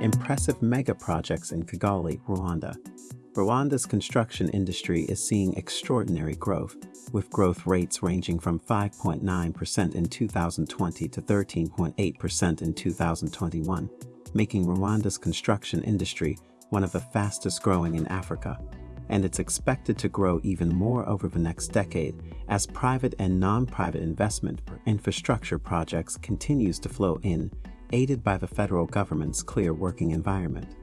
Impressive mega projects in Kigali, Rwanda. Rwanda's construction industry is seeing extraordinary growth, with growth rates ranging from 5.9% in 2020 to 13.8% in 2021, making Rwanda's construction industry one of the fastest growing in Africa. And it's expected to grow even more over the next decade as private and non-private investment for infrastructure projects continues to flow in, aided by the federal government's clear working environment.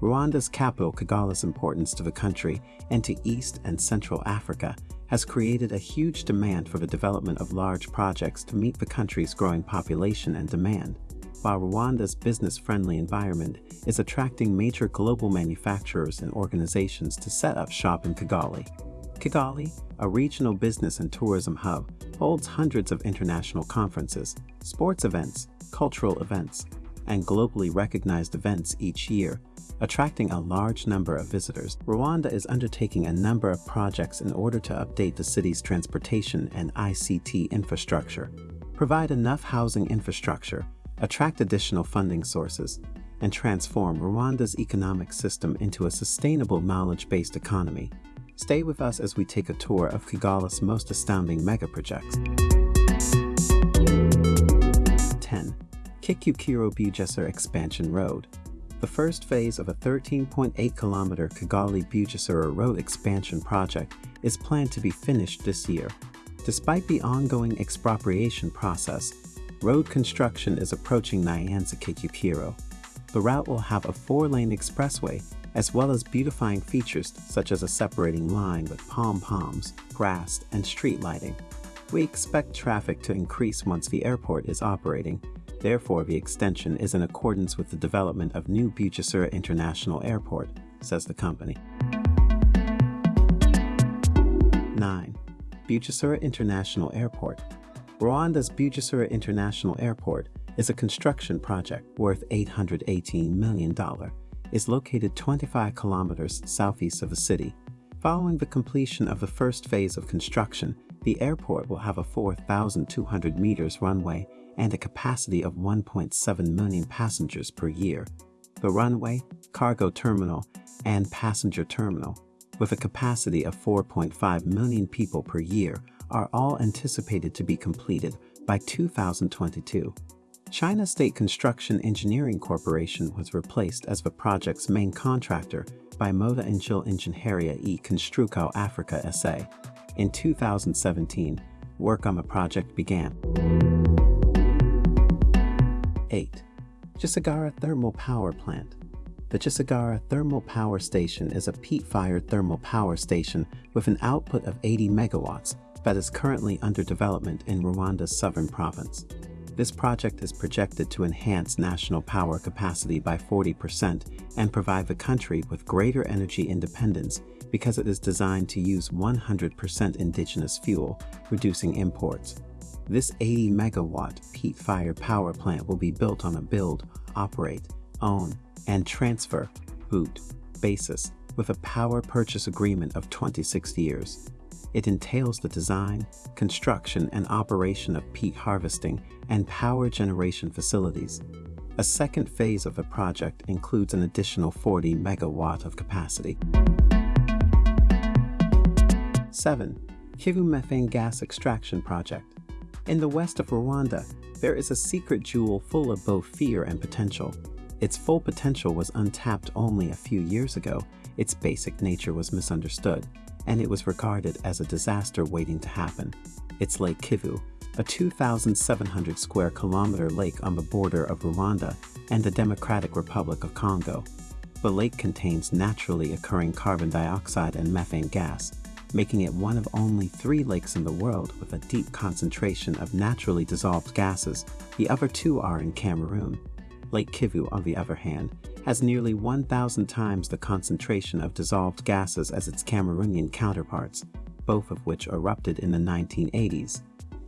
Rwanda's capital Kigali's importance to the country and to East and Central Africa has created a huge demand for the development of large projects to meet the country's growing population and demand, while Rwanda's business-friendly environment is attracting major global manufacturers and organizations to set up shop in Kigali. Kigali, a regional business and tourism hub, holds hundreds of international conferences, sports events, cultural events, and globally recognized events each year, attracting a large number of visitors. Rwanda is undertaking a number of projects in order to update the city's transportation and ICT infrastructure, provide enough housing infrastructure, attract additional funding sources, and transform Rwanda's economic system into a sustainable knowledge-based economy. Stay with us as we take a tour of Kigali's most astounding mega projects. 10. Kicukiro Bugesera Expansion Road the first phase of a 13.8 kilometer Kigali Bugesera Road expansion project is planned to be finished this year. Despite the ongoing expropriation process, road construction is approaching Nyanza Kicukiro. The route will have a four-lane expressway as well as beautifying features such as a separating line with pom-poms, grass, and street lighting. We expect traffic to increase once the airport is operating, Therefore, the extension is in accordance with the development of new Bugesera International Airport, says the company. 9. Bugesera International Airport Rwanda's Bugesera International Airport is a construction project worth $818 million. Is located 25 kilometers southeast of the city. Following the completion of the first phase of construction, the airport will have a 4,200 meters runway and a capacity of 1.7 million passengers per year. The runway, cargo terminal, and passenger terminal, with a capacity of 4.5 million people per year, are all anticipated to be completed by 2022. China State Construction Engineering Corporation was replaced as the project's main contractor by Mota-Engil Ingenieria e Construção Africa SA. In 2017, work on the project began. 8. Gisagara Thermal Power Plant The Gisagara Thermal Power Station is a peat-fired thermal power station with an output of 80 megawatts that is currently under development in Rwanda's southern province. This project is projected to enhance national power capacity by 40% and provide the country with greater energy independence because it is designed to use 100% indigenous fuel, reducing imports. This 80 megawatt peat-fired power plant will be built on a build, operate, own, and transfer boot basis with a power purchase agreement of 26 years. It entails the design, construction, and operation of peat harvesting and power generation facilities. A second phase of the project includes an additional 40 megawatt of capacity. 7. Kivu Methane Gas Extraction Project in the west of Rwanda, there is a secret jewel full of both fear and potential. Its full potential was untapped only a few years ago, its basic nature was misunderstood, and it was regarded as a disaster waiting to happen. It's Lake Kivu, a 2,700 square kilometer lake on the border of Rwanda and the Democratic Republic of Congo. The lake contains naturally occurring carbon dioxide and methane gas, making it one of only three lakes in the world with a deep concentration of naturally dissolved gases. The other two are in Cameroon. Lake Kivu, on the other hand, has nearly 1,000 times the concentration of dissolved gases as its Cameroonian counterparts, both of which erupted in the 1980s.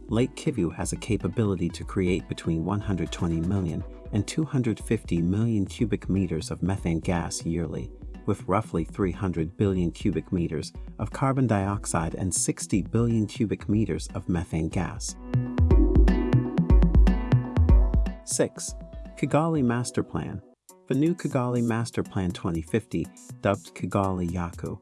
Lake Kivu has a capability to create between 120 million and 250 million cubic meters of methane gas yearly, with roughly 300 billion cubic meters of carbon dioxide and 60 billion cubic meters of methane gas. 6. Kigali Master Plan The new Kigali Master Plan 2050, dubbed Kigali Yacu,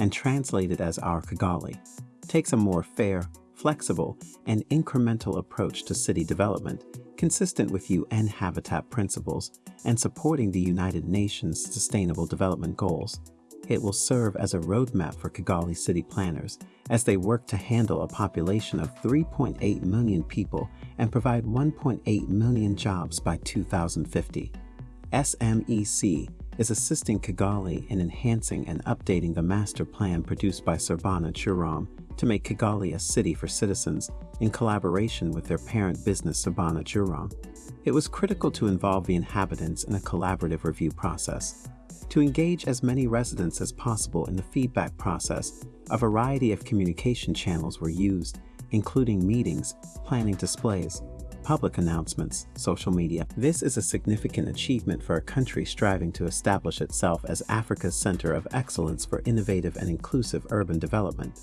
and translated as Our Kigali, takes a more fair, flexible, and incremental approach to city development, consistent with UN Habitat principles and supporting the United Nations Sustainable Development Goals. It will serve as a roadmap for Kigali city planners as they work to handle a population of 3.8 million people and provide 1.8 million jobs by 2050. SMEC is assisting Kigali in enhancing and updating the master plan produced by Surbana Jurong to make Kigali a city for citizens in collaboration with their parent business Surbana Jurong. It was critical to involve the inhabitants in a collaborative review process. To engage as many residents as possible in the feedback process, a variety of communication channels were used, including meetings, planning displays, public announcements, social media. This is a significant achievement for a country striving to establish itself as Africa's center of excellence for innovative and inclusive urban development.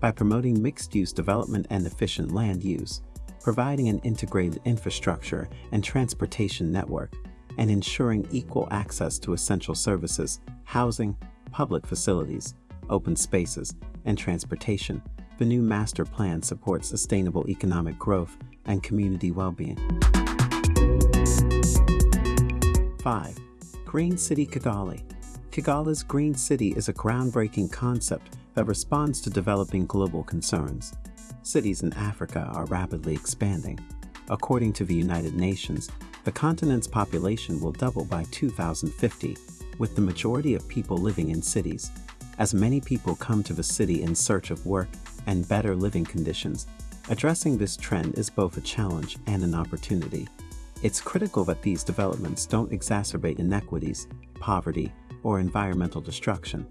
By promoting mixed-use development and efficient land use, providing an integrated infrastructure and transportation network, and ensuring equal access to essential services, housing, public facilities, open spaces, and transportation, the new master plan supports sustainable economic growth and community well-being. 5. Green City Kigali Kigali's Green City is a groundbreaking concept that responds to developing global concerns. Cities in Africa are rapidly expanding. According to the United Nations, the continent's population will double by 2050, with the majority of people living in cities. As many people come to the city in search of work and better living conditions, addressing this trend is both a challenge and an opportunity. It's critical that these developments don't exacerbate inequities, poverty, or environmental destruction.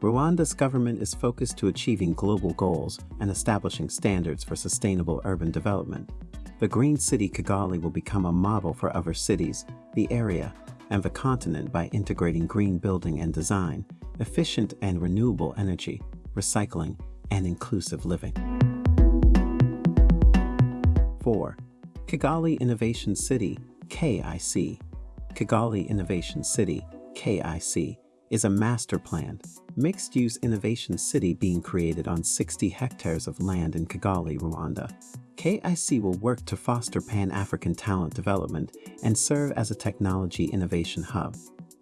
Rwanda's government is focused to achieving global goals and establishing standards for sustainable urban development. The Green City Kigali will become a model for other cities, the area, and the continent by integrating green building and design, efficient and renewable energy, recycling, and inclusive living. 4. Kigali Innovation City, KIC. Kigali Innovation City, KIC, is a master plan, mixed-use innovation city being created on 60 hectares of land in Kigali, Rwanda. KIC will work to foster Pan-African talent development and serve as a technology innovation hub.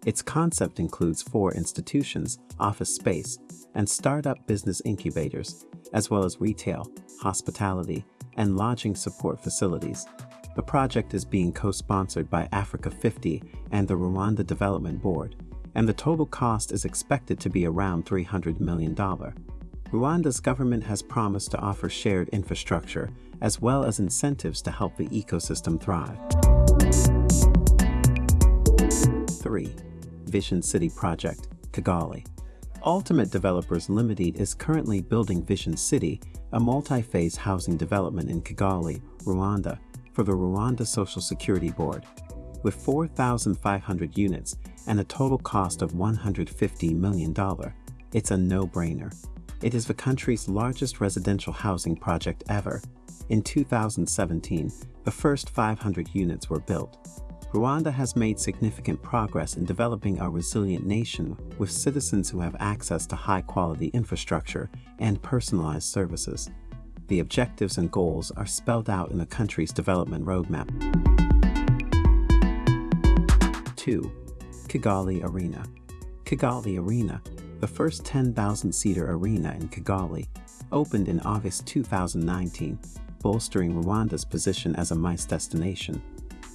Its concept includes four institutions, office space, and startup business incubators, as well as retail, hospitality, and lodging support facilities. The project is being co-sponsored by Africa 50 and the Rwanda Development Board, and the total cost is expected to be around $300 million. Rwanda's government has promised to offer shared infrastructure as well as incentives to help the ecosystem thrive. 3. Vision City Project, Kigali. Ultimate Developers Limited is currently building Vision City, a multi-phase housing development in Kigali, Rwanda, for the Rwanda Social Security Board. With 4,500 units and a total cost of $150 million, it's a no-brainer. It is the country's largest residential housing project ever. In 2017, the first 500 units were built. Rwanda has made significant progress in developing a resilient nation with citizens who have access to high-quality infrastructure and personalized services. The objectives and goals are spelled out in the country's development roadmap. 2. Kigali Arena Kigali Arena, the first 10,000-seater arena in Kigali, opened in August 2019, bolstering Rwanda's position as a MICE destination.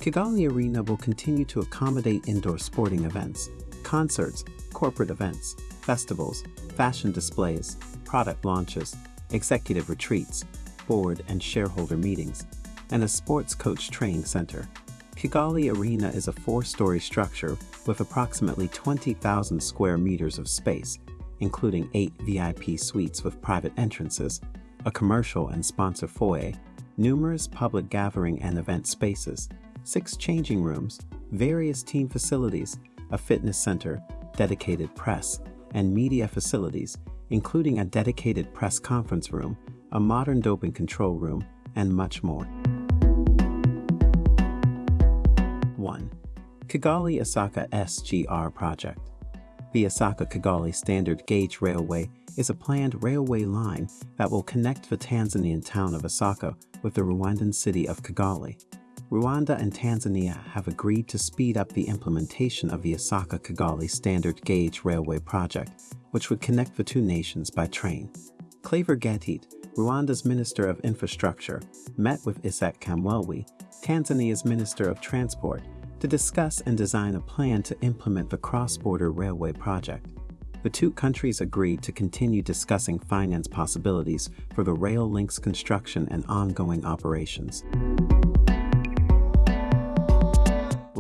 Kigali Arena will continue to accommodate indoor sporting events, concerts, corporate events, festivals, fashion displays, product launches, executive retreats, board and shareholder meetings, and a sports coach training center. Kigali Arena is a four-story structure with approximately 20,000 square meters of space, including eight VIP suites with private entrances, a commercial and sponsor foyer, numerous public gathering and event spaces, six changing rooms, various team facilities, a fitness center, dedicated press, and media facilities, including a dedicated press conference room, a modern doping control room, and much more. 1. Kigali Isaka SGR project. The Isaka Kigali Standard Gauge Railway is a planned railway line that will connect the Tanzanian town of Isaka with the Rwandan city of Kigali. Rwanda and Tanzania have agreed to speed up the implementation of the Isaka Kigali Standard Gauge Railway project, which would connect the two nations by train. Claver Gatete, Rwanda's Minister of Infrastructure, met with Isaac Kamwelwe, Tanzania's Minister of Transport, to discuss and design a plan to implement the cross-border railway project. The two countries agreed to continue discussing finance possibilities for the rail link's construction and ongoing operations.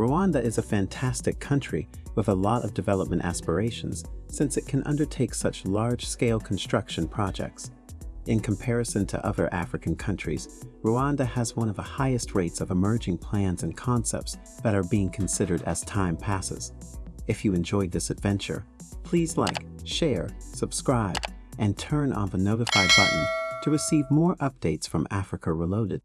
Rwanda is a fantastic country with a lot of development aspirations since it can undertake such large-scale construction projects. In comparison to other African countries, Rwanda has one of the highest rates of emerging plans and concepts that are being considered as time passes. If you enjoyed this adventure, please like, share, subscribe, and turn on the notify button to receive more updates from Africa Reloaded.